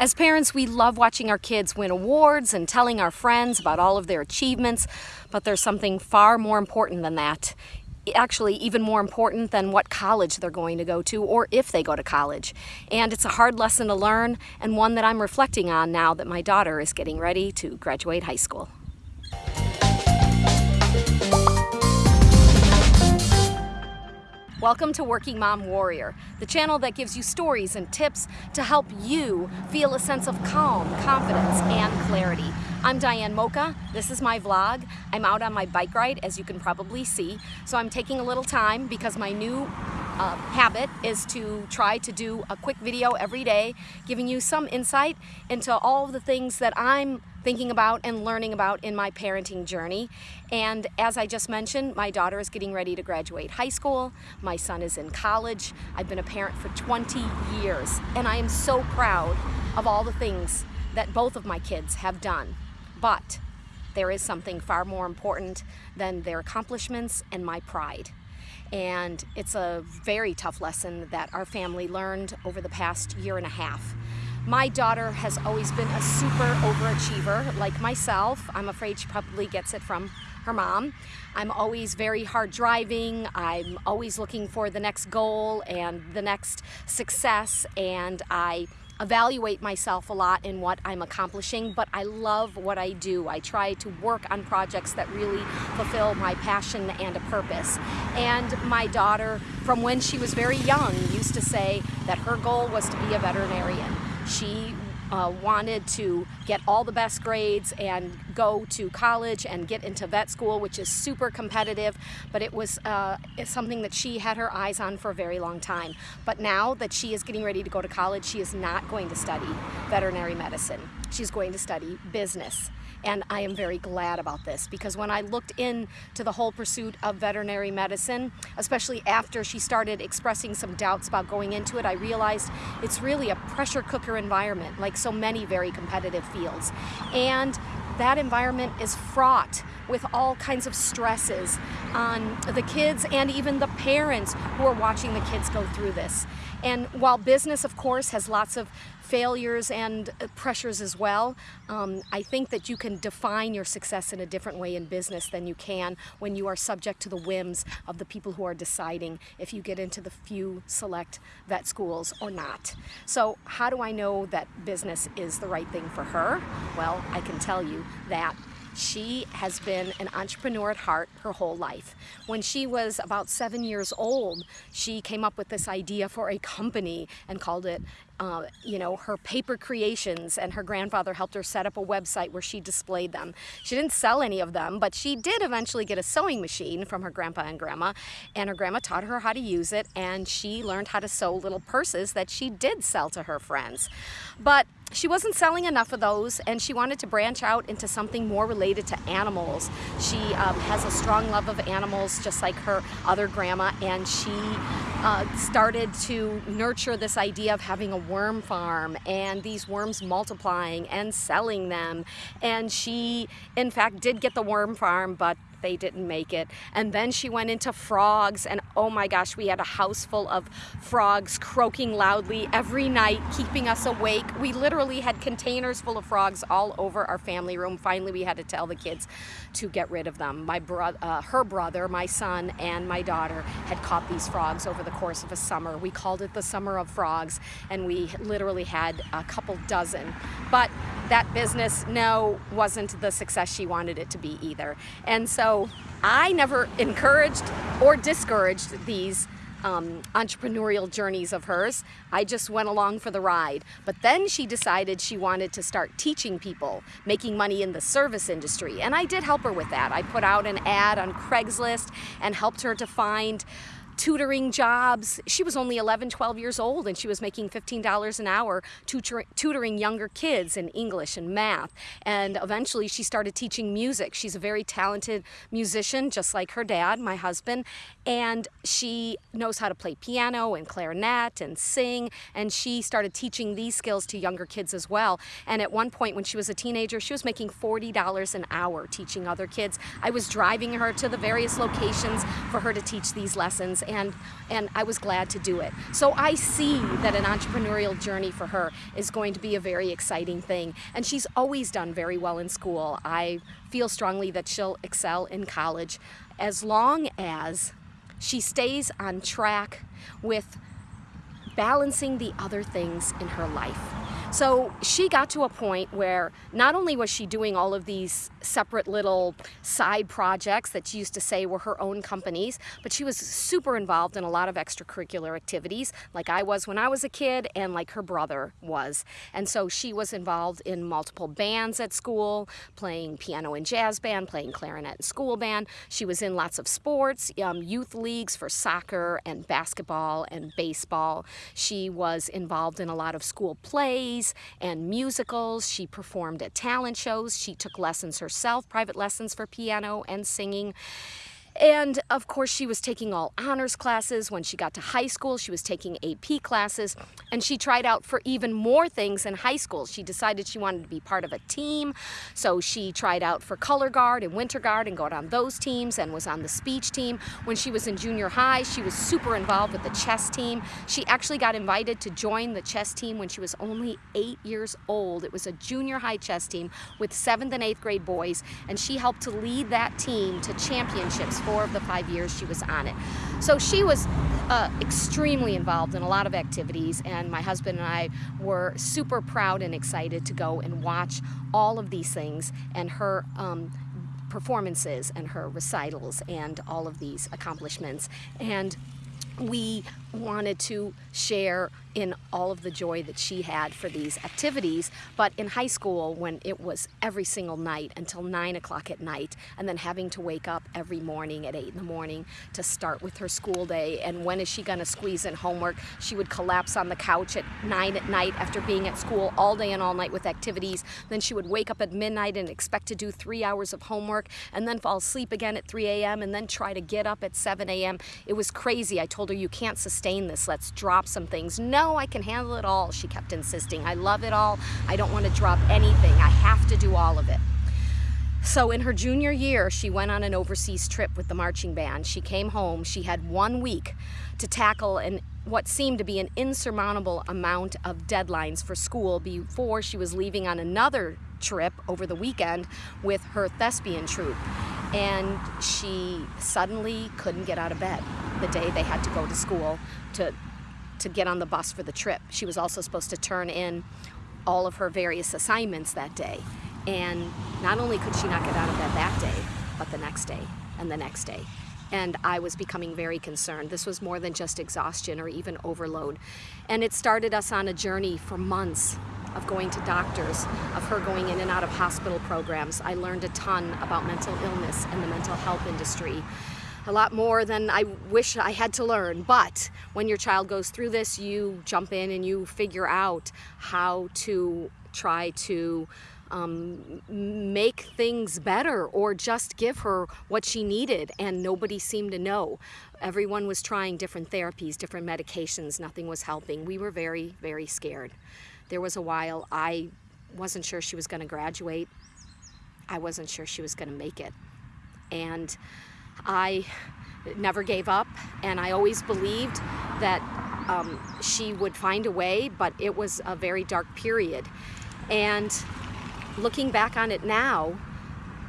As parents, we love watching our kids win awards and telling our friends about all of their achievements, but there's something far more important than that. Actually, even more important than what college they're going to go to or if they go to college. And it's a hard lesson to learn and one that I'm reflecting on now that my daughter is getting ready to graduate high school. Welcome to Working Mom Warrior, the channel that gives you stories and tips to help you feel a sense of calm, confidence, and clarity. I'm Diane Mocha. This is my vlog. I'm out on my bike ride, as you can probably see. So I'm taking a little time because my new uh, habit is to try to do a quick video every day, giving you some insight into all the things that I'm thinking about and learning about in my parenting journey. And as I just mentioned, my daughter is getting ready to graduate high school. My son is in college. I've been a parent for 20 years, and I am so proud of all the things that both of my kids have done. But there is something far more important than their accomplishments and my pride. And it's a very tough lesson that our family learned over the past year and a half. My daughter has always been a super overachiever like myself. I'm afraid she probably gets it from her mom. I'm always very hard driving. I'm always looking for the next goal and the next success and I evaluate myself a lot in what I'm accomplishing, but I love what I do. I try to work on projects that really fulfill my passion and a purpose. And my daughter, from when she was very young, used to say that her goal was to be a veterinarian. She uh, wanted to get all the best grades and go to college and get into vet school, which is super competitive, but it was uh, something that she had her eyes on for a very long time. But now that she is getting ready to go to college, she is not going to study veterinary medicine. She's going to study business. And I am very glad about this because when I looked into the whole pursuit of veterinary medicine, especially after she started expressing some doubts about going into it, I realized it's really a pressure cooker environment, like so many very competitive fields. And that environment is fraught with all kinds of stresses on the kids and even the parents who are watching the kids go through this. And while business, of course, has lots of failures and uh, pressures as well, um, I think that you can define your success in a different way in business than you can when you are subject to the whims of the people who are deciding if you get into the few select vet schools or not. So how do I know that business is the right thing for her? Well, I can tell you that she has been an entrepreneur at heart her whole life. When she was about seven years old, she came up with this idea for a company and called it uh, you know, her paper creations and her grandfather helped her set up a website where she displayed them. She didn't sell any of them, but she did eventually get a sewing machine from her grandpa and grandma, and her grandma taught her how to use it, and she learned how to sew little purses that she did sell to her friends. But she wasn't selling enough of those and she wanted to branch out into something more related to animals. She um, has a strong love of animals just like her other grandma and she uh, started to nurture this idea of having a worm farm and these worms multiplying and selling them. And she in fact did get the worm farm but they didn't make it. And then she went into frogs and oh my gosh, we had a house full of frogs croaking loudly every night, keeping us awake. We literally had containers full of frogs all over our family room. Finally, we had to tell the kids to get rid of them. My bro uh, her brother, my son, and my daughter had caught these frogs over the course of a summer. We called it the Summer of Frogs, and we literally had a couple dozen. But that business, no, wasn't the success she wanted it to be either. And so so I never encouraged or discouraged these um, entrepreneurial journeys of hers. I just went along for the ride. But then she decided she wanted to start teaching people, making money in the service industry. And I did help her with that. I put out an ad on Craigslist and helped her to find tutoring jobs. She was only 11, 12 years old and she was making $15 an hour tutor tutoring younger kids in English and math. And eventually she started teaching music. She's a very talented musician, just like her dad, my husband. And she knows how to play piano and clarinet and sing. And she started teaching these skills to younger kids as well. And at one point when she was a teenager, she was making $40 an hour teaching other kids. I was driving her to the various locations for her to teach these lessons and and I was glad to do it. So I see that an entrepreneurial journey for her is going to be a very exciting thing. And she's always done very well in school. I feel strongly that she'll excel in college as long as she stays on track with balancing the other things in her life. So she got to a point where not only was she doing all of these separate little side projects that she used to say were her own companies, but she was super involved in a lot of extracurricular activities, like I was when I was a kid and like her brother was. And so she was involved in multiple bands at school, playing piano and jazz band, playing clarinet and school band. She was in lots of sports, um, youth leagues for soccer and basketball and baseball. She was involved in a lot of school plays and musicals. She performed at talent shows. She took lessons herself, private lessons for piano and singing. And of course, she was taking all honors classes. When she got to high school, she was taking AP classes. And she tried out for even more things in high school. She decided she wanted to be part of a team. So she tried out for color guard and winter guard and got on those teams and was on the speech team. When she was in junior high, she was super involved with the chess team. She actually got invited to join the chess team when she was only eight years old. It was a junior high chess team with seventh and eighth grade boys. And she helped to lead that team to championships four of the five years she was on it. So she was uh, extremely involved in a lot of activities and my husband and I were super proud and excited to go and watch all of these things and her um, performances and her recitals and all of these accomplishments. And we wanted to share in all of the joy that she had for these activities. But in high school, when it was every single night until 9 o'clock at night, and then having to wake up every morning at 8 in the morning to start with her school day, and when is she going to squeeze in homework? She would collapse on the couch at 9 at night after being at school all day and all night with activities. Then she would wake up at midnight and expect to do three hours of homework, and then fall asleep again at 3 a.m., and then try to get up at 7 a.m. It was crazy. I told her, You can't sustain this. Let's drop some things. No, no, I can handle it all, she kept insisting. I love it all. I don't want to drop anything. I have to do all of it. So in her junior year, she went on an overseas trip with the marching band. She came home. She had one week to tackle an what seemed to be an insurmountable amount of deadlines for school before she was leaving on another trip over the weekend with her thespian troupe. And she suddenly couldn't get out of bed the day they had to go to school to to get on the bus for the trip. She was also supposed to turn in all of her various assignments that day. And not only could she not get out of bed that day, but the next day and the next day. And I was becoming very concerned. This was more than just exhaustion or even overload. And it started us on a journey for months of going to doctors, of her going in and out of hospital programs. I learned a ton about mental illness and the mental health industry a lot more than I wish I had to learn. But when your child goes through this, you jump in and you figure out how to try to um, make things better or just give her what she needed and nobody seemed to know. Everyone was trying different therapies, different medications, nothing was helping. We were very, very scared. There was a while I wasn't sure she was going to graduate. I wasn't sure she was going to make it. And I never gave up and I always believed that um, she would find a way, but it was a very dark period. And looking back on it now,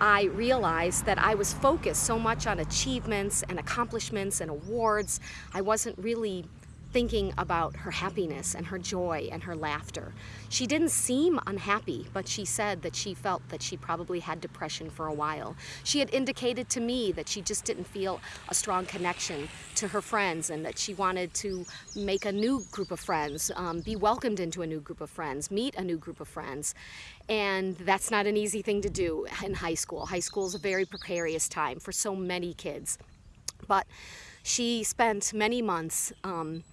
I realized that I was focused so much on achievements and accomplishments and awards. I wasn't really thinking about her happiness and her joy and her laughter. She didn't seem unhappy, but she said that she felt that she probably had depression for a while. She had indicated to me that she just didn't feel a strong connection to her friends and that she wanted to make a new group of friends, um, be welcomed into a new group of friends, meet a new group of friends. And that's not an easy thing to do in high school. High school is a very precarious time for so many kids. But she spent many months um,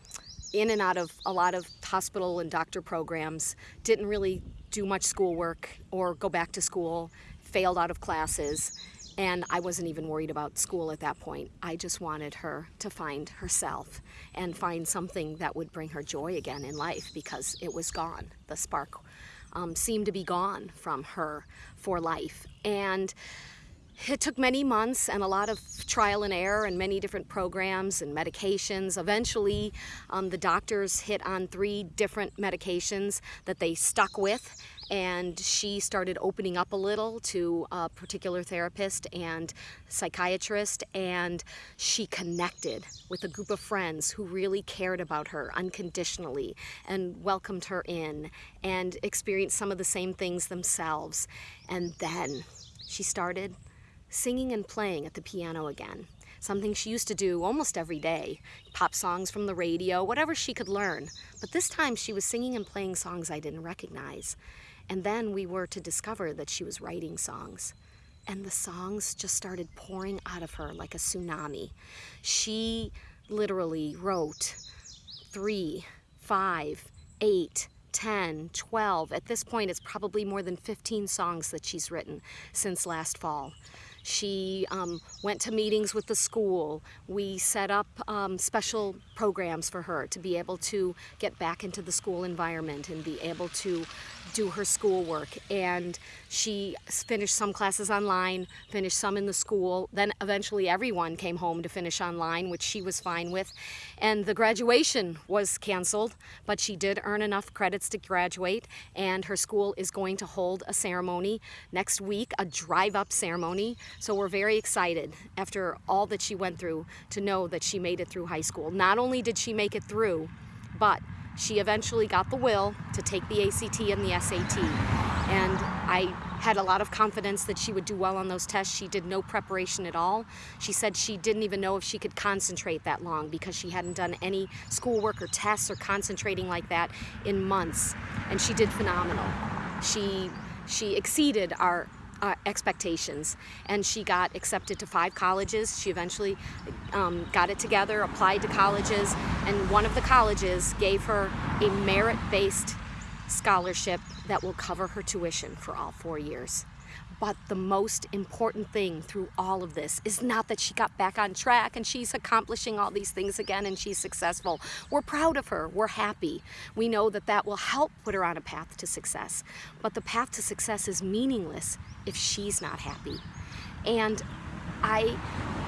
in and out of a lot of hospital and doctor programs, didn't really do much schoolwork or go back to school, failed out of classes, and I wasn't even worried about school at that point. I just wanted her to find herself and find something that would bring her joy again in life because it was gone. The spark um, seemed to be gone from her for life. And it took many months and a lot of trial and error and many different programs and medications. Eventually, um, the doctors hit on three different medications that they stuck with and she started opening up a little to a particular therapist and psychiatrist and she connected with a group of friends who really cared about her unconditionally and welcomed her in and experienced some of the same things themselves and then she started singing and playing at the piano again. Something she used to do almost every day. Pop songs from the radio, whatever she could learn. But this time she was singing and playing songs I didn't recognize. And then we were to discover that she was writing songs. And the songs just started pouring out of her like a tsunami. She literally wrote three, five, eight, 10, 12. At this point, it's probably more than 15 songs that she's written since last fall. She um, went to meetings with the school. We set up um, special programs for her to be able to get back into the school environment and be able to do her schoolwork. And she finished some classes online, finished some in the school. Then eventually everyone came home to finish online, which she was fine with. And the graduation was canceled, but she did earn enough credits to graduate. And her school is going to hold a ceremony next week, a drive-up ceremony so we're very excited after all that she went through to know that she made it through high school. Not only did she make it through, but she eventually got the will to take the ACT and the SAT. And I had a lot of confidence that she would do well on those tests. She did no preparation at all. She said she didn't even know if she could concentrate that long because she hadn't done any schoolwork or tests or concentrating like that in months. And she did phenomenal. She, she exceeded our uh, expectations. And she got accepted to five colleges. She eventually um, got it together applied to colleges and one of the colleges gave her a merit-based scholarship that will cover her tuition for all four years but the most important thing through all of this is not that she got back on track and she's accomplishing all these things again and she's successful. We're proud of her. We're happy. We know that that will help put her on a path to success. But the path to success is meaningless if she's not happy. And I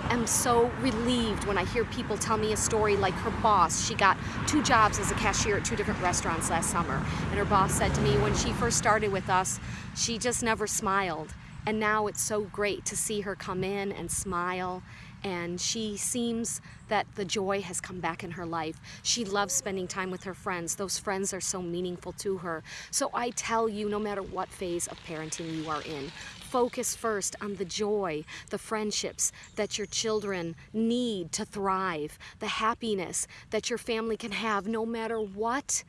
am so relieved when I hear people tell me a story like her boss. She got two jobs as a cashier at two different restaurants last summer. And her boss said to me when she first started with us, she just never smiled. And now it's so great to see her come in and smile and she seems that the joy has come back in her life. She loves spending time with her friends. Those friends are so meaningful to her. So I tell you, no matter what phase of parenting you are in, focus first on the joy, the friendships that your children need to thrive, the happiness that your family can have no matter what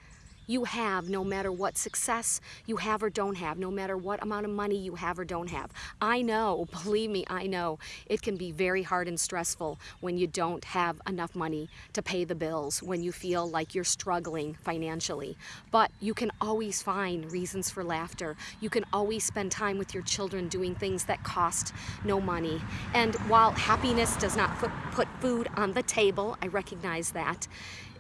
you have no matter what success you have or don't have, no matter what amount of money you have or don't have. I know, believe me, I know, it can be very hard and stressful when you don't have enough money to pay the bills, when you feel like you're struggling financially. But you can always find reasons for laughter. You can always spend time with your children doing things that cost no money. And while happiness does not put, food on the table, I recognize that,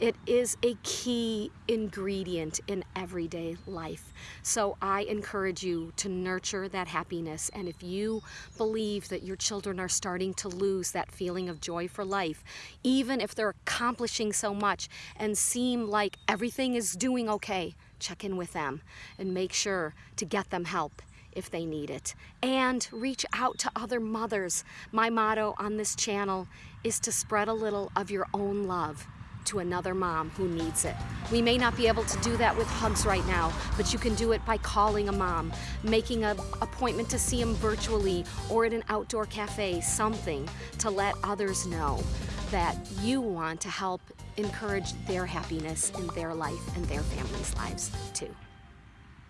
it is a key ingredient in everyday life. So I encourage you to nurture that happiness. And if you believe that your children are starting to lose that feeling of joy for life, even if they're accomplishing so much and seem like everything is doing okay, check in with them and make sure to get them help if they need it. And reach out to other mothers. My motto on this channel is to spread a little of your own love to another mom who needs it. We may not be able to do that with hugs right now, but you can do it by calling a mom, making an appointment to see them virtually or at an outdoor cafe, something to let others know that you want to help encourage their happiness in their life and their family's lives too.